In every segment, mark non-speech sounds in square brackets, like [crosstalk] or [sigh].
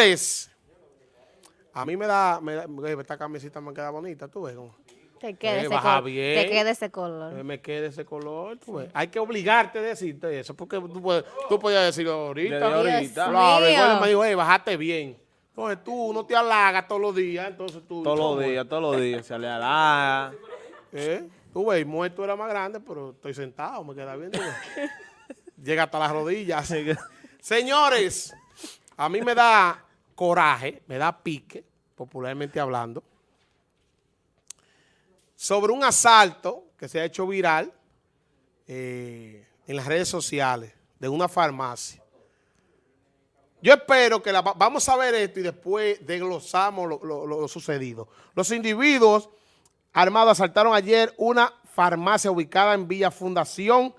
Señores, a mí me da, me da- esta camisita me queda bonita, tú ves. cómo? Te queda, Eh, ese, bien. te queda ese color. Eh, Me quede ese color, tú ves. Hay que obligarte a decirte eso, porque tú, puedes, tú podías decirlo ahorita. Desde ahorita. Claro, mío. igual me dijo, hey, bajaste bien. Entonces tú no te halagas todos los días, entonces tú... Todos los días, todos los días. Se le halaga. ¿Eh? Tú ves, muerto era más grande, pero estoy sentado, me queda bien. [laughs] Llega hasta las rodillas. Señores, a mí me da coraje, me da pique, popularmente hablando, sobre un asalto que se ha hecho viral eh, en las redes sociales de una farmacia. Yo espero que la, va- vamos a ver esto y después desglosamos lo, lo- lo- lo sucedido. Los individuos armados asaltaron ayer una farmacia ubicada en Villa Fundación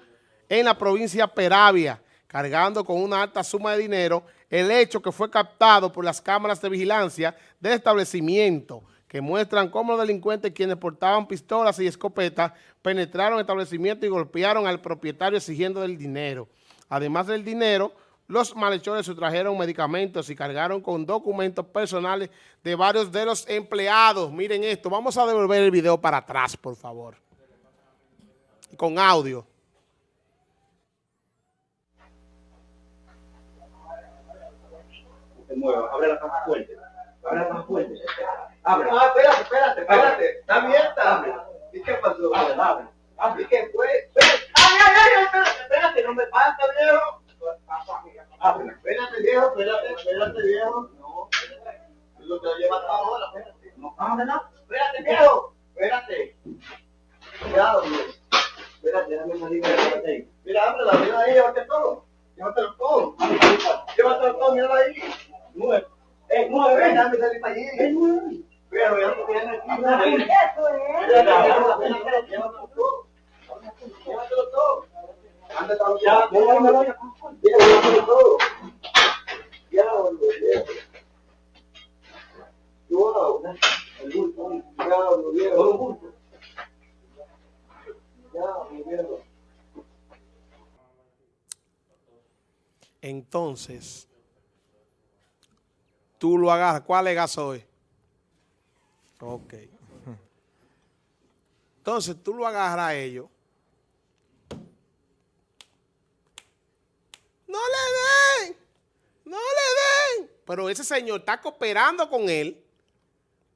en la provincia de Peravia, cargando con una alta suma de dinero, el hecho que fue captado por las cámaras de vigilancia del establecimiento, que muestran cómo los delincuentes quienes portaban pistolas y escopetas penetraron el establecimiento y golpearon al propietario exigiendo el dinero. Además del dinero, los malhechores sustrajeron medicamentos y cargaron con documentos personales de varios de los empleados. Miren esto, vamos a devolver el video para atrás, por favor. Con audio. Te muevas, abre la caja fuerte. Abre la caja fuerte. Abre. Ah, espérate, espérate, espérate. Está abierta. Abre. ¿Y qué pasó? Abre, abre. Abre. ¿Y qué fue? Ay, ay, ay, espérate, espérate, no me pasa, viejo. Abre. Espérate, viejo, espérate, espérate, viejo. No, espérate. Lo que lleva hasta ahora, espérate. No, abre, no. Espérate, viejo. Espérate. Cuidado, viejo. Espérate, déjame salir de ahí. Mira, abre la vida ahí, llévate todo. Llévatelo todo. Llévatelo todo, mira ahí. Nueve. Eh, nueve. Déjame salir para allí. Es nueve. Pero ya no tiene aquí. nueve. Llévatelo todo. Llévatelo todo. Anda, ya. Llévatelo todo. Ya, viejo. Wow, el bulto. Ya, viejo. El bulto. Ya, viejo. Entonces, tú lo agarras. ¿Cuál es gasoil? Ok. Entonces, tú lo agarras a ellos. No le den. No le den. Pero ese señor está cooperando con él.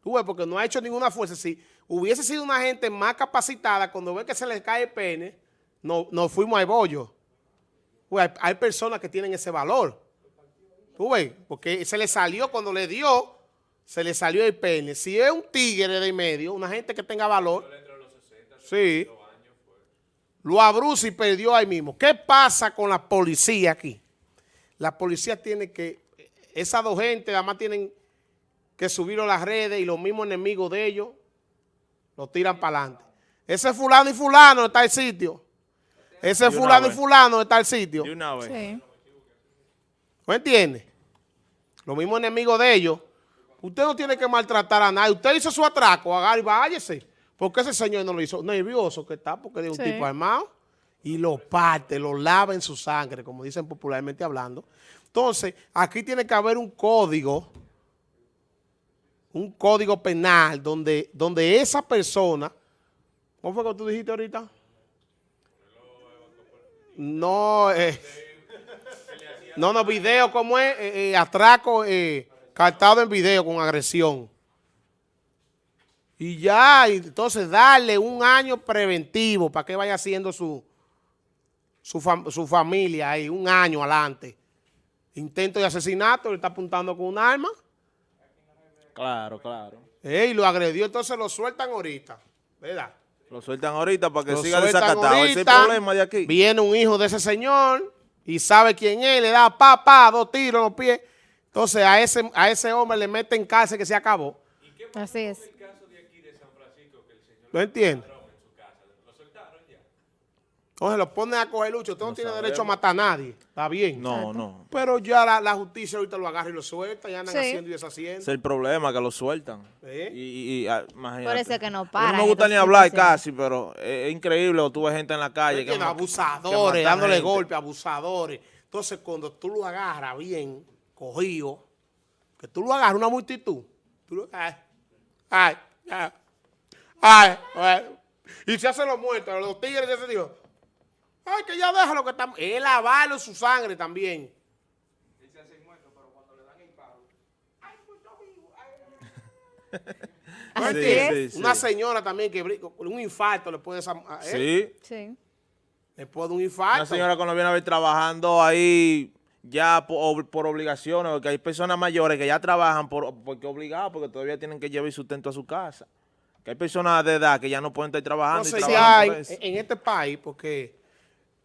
Tú ves, porque no ha hecho ninguna fuerza. Si hubiese sido una gente más capacitada, cuando ve que se les cae el pene, no, nos fuimos al bollo. Hay, hay personas que tienen ese valor. Tú ves, porque se le salió cuando le dio, se le salió el pene. Si es un tigre de medio, una gente que tenga valor, sí, lo abruza y perdió ahí mismo. ¿Qué pasa con la policía aquí? La policía tiene que, esas dos gente además tienen que subirlo a las redes y los mismos enemigos de ellos lo tiran para adelante. Ese fulano y fulano está el sitio. Ese fulano y fulano está el sitio. De una vez. Sí. ¿Me entiende? Los mismos enemigos de ellos. Usted no tiene que maltratar a nadie. Usted hizo su atraco, agarre y váyase. Porque ese señor no lo hizo. Nervioso que está porque es un Sí. tipo armado. Y lo parte, lo lava en su sangre, como dicen popularmente hablando. Entonces, aquí tiene que haber un código, un código penal donde, donde esa persona, ¿cómo fue que tú dijiste ahorita? No, eh, no, no, video, ¿cómo es? Eh, eh, atraco eh, captado en video con agresión. Y ya, entonces darle un año preventivo para que vaya haciendo su, su, fam- su familia ahí, un año adelante. Intento de asesinato, le está apuntando con un arma, Claro, claro. eh, y lo agredió, entonces lo sueltan ahorita, ¿verdad? Lo sueltan ahorita para que Lo siga desacatado. Ese es el problema de aquí. Viene un hijo de ese señor y sabe quién es, le da pa, pa, dos tiros en los pies. Entonces a ese, a ese hombre le meten cárcel que se acabó. Así es. ¿Lo entiende? Entonces lo ponen a coger lucho. Usted no, tiene derecho a matar a nadie. Está bien. No, no. Pero ya la, la justicia ahorita lo agarra y lo suelta. Y andan Sí. haciendo y Ese deshaciendo. es el problema, que lo sueltan. ¿Eh? Y, y- y, ah, imagínate. Por eso es que no A mí paran No me gusta ni hablar casi, pero es, increíble. O tú ves gente en la calle que, abusadores, que matan dándole gente. golpes, abusadores. Entonces, cuando tú lo agarras bien, cogido, Que tú lo agarras una multitud. Tú lo, ay, ay, ay, ay, ay. Y se hacen los muertos, los tigres de ese tío. Ay, que ya déjalo que está. Es lavarlo su sangre también. Una sí. señora también que un infarto le puede... él, Sí. Sí. Después de un infarto. Una señora cuando viene a ver trabajando ahí ya por, por obligaciones, porque hay personas mayores que ya trabajan por, porque obligados, porque todavía tienen que llevar sustento a su casa. Que hay personas de edad que ya no pueden estar trabajando Entonces y ya trabajan en, este país, porque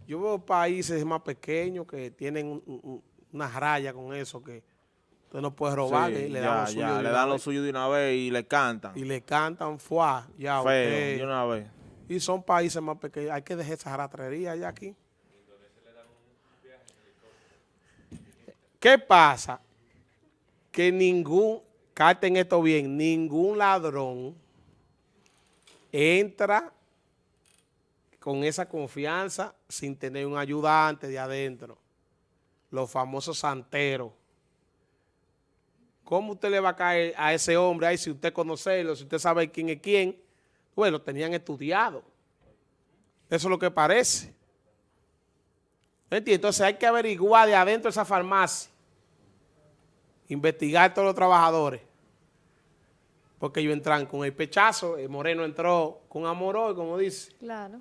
yo veo países más pequeños que tienen un- un- una raya con eso, que usted no puede robar, Sí, le ya, dan lo suyo ya, de le una dan lo vez, suyo de una vez y le cantan. y le cantan fuá, ya Feo, de una vez. y son países más pequeños, hay que dejar esa ratrería ya aquí. ¿Qué pasa? Que ningún, capten esto bien, ningún ladrón entra con esa confianza sin tener un ayudante de adentro. Los famosos santeros. ¿Cómo usted le va a caer a ese hombre ahí si usted conocerlo, si usted sabe quién es quién? Bueno, tenían estudiado. Eso es lo que parece. ¿Entiendes? Entonces hay que averiguar de adentro de esa farmacia. Investigar todos los trabajadores. Porque ellos entran con el pechazo, el moreno entró con amor como dice. Claro.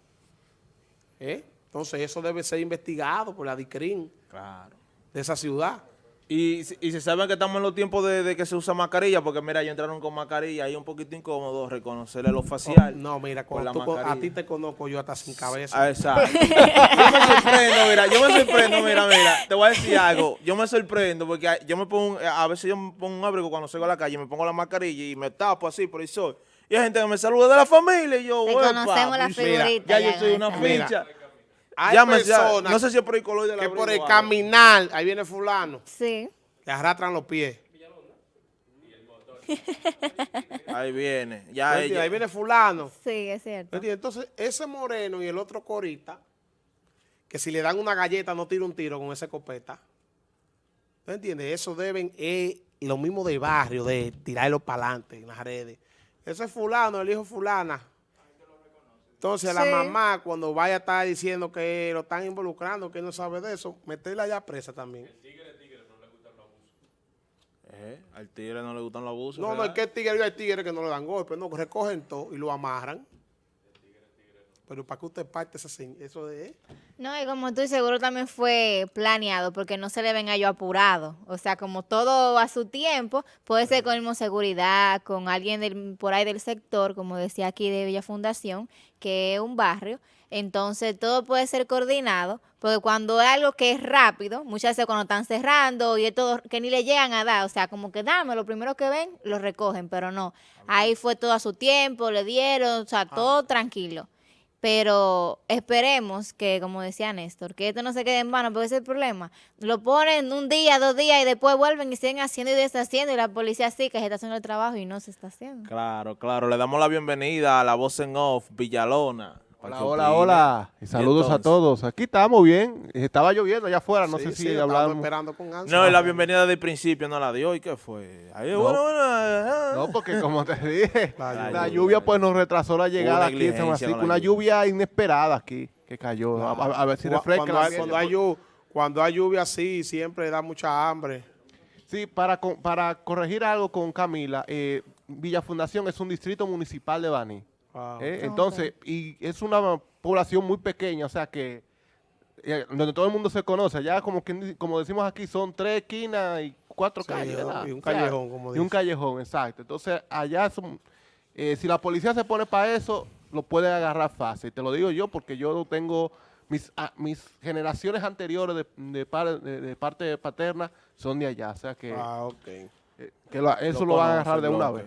¿eh? Entonces eso debe ser investigado por la DICRIN Claro. de esa ciudad. Y, y se saben que estamos en los tiempos de, de que se usa mascarilla, porque mira, ellos entraron con mascarilla, ahí es un poquito incómodo reconocerle lo facial. Oh, No, mira, cuando la tú con- a mascarilla. ti te conozco yo hasta sin cabeza. Ah, exacto. [laughs] yo me sorprendo, mira, yo me sorprendo, mira, mira, te voy a decir algo, yo me sorprendo porque yo me pongo, a veces yo me pongo un abrigo cuando salgo a la calle, me pongo la mascarilla y me tapo así por el sol. Y hay gente que me saluda de la familia y yo, Te conocemos la y mira, figurita. Ya yo soy una con. Mira, Hay ya, personas no sé si es por el color de la que por el caminar, ahí viene fulano, Sí. que arrastran los pies. [laughs] Ahí viene. ¿No Ya ella- Ahí viene fulano. Sí, es cierto. Entonces, ese moreno y el otro corita, que si le dan una galleta no tira un tiro con esa escopeta. ¿No entiendes? Eso deben, es lo mismo de barrio, de tirarlo para adelante en las redes. Ese es fulano, el hijo fulana. Entonces, la Sí. mamá, cuando vaya a estar diciendo que lo están involucrando, que no sabe de eso, meterla ya presa también. Eh, al tigre no le gustan los abusos. No, no, es que el tigre, hay tigres que no le dan golpes, no, recogen todo y lo amarran. Pero para que usted parte eso de... No, y como tú seguro también fue planeado porque no se le ven a ellos apurado. O sea, como todo a su tiempo, puede ser con mismo seguridad, con alguien del, por ahí del sector, como decía aquí de Villa Fundación, que es un barrio. Entonces, todo puede ser coordinado, porque cuando es algo que es rápido, muchas veces cuando están cerrando y es todo que ni le llegan a dar, o sea, como que dame, lo primero que ven, lo recogen, pero no. Ahí fue todo a su tiempo, le dieron, o sea, todo tranquilo. Pero esperemos que, como decía Néstor, que esto no se quede en vano, porque ese es el problema. Lo ponen un día, dos días y después vuelven y siguen haciendo y deshaciendo y la policía sí que se está haciendo el trabajo y no se está haciendo. Claro, claro. Le damos la bienvenida a la voz en off, Villalona. Hola, hola, hola. Y saludos a todos. Aquí estamos bien. Estaba lloviendo allá afuera. No Sí, sé sí, si hablamos. esperando con ansia. No, y la bienvenida del principio no la dio. ¿Y qué fue? Ahí, No. bueno, bueno. ah. No, porque como te dije, [laughs] La la, lluvia. lluvia pues nos retrasó la llegada aquí en San Francisco. Una lluvia inesperada aquí que cayó. A, a- a ver si refresca. Cuando hay, cuando, hay llu- cuando hay lluvia así, siempre da mucha hambre. Sí, para, para corregir algo con Camila, eh, Villa Fundación es un distrito municipal de Baní. ¿Eh? Entonces, y es una población muy pequeña, o sea que eh, donde todo el mundo se conoce. Ya como, quien di- como decimos aquí, son tres esquinas y cuatro Sí, calles. ¿verdad? y un O sea, callejón, como Y un dice. callejón, exacto. Entonces, allá son, eh, si la policía se pone para eso, lo puede agarrar fácil. Te lo digo yo porque yo tengo mis, ah, mis generaciones anteriores de, de par- de- de parte paterna son de allá. O sea que, Ah, eh, que lo- eso lo, van a agarrar de una vez.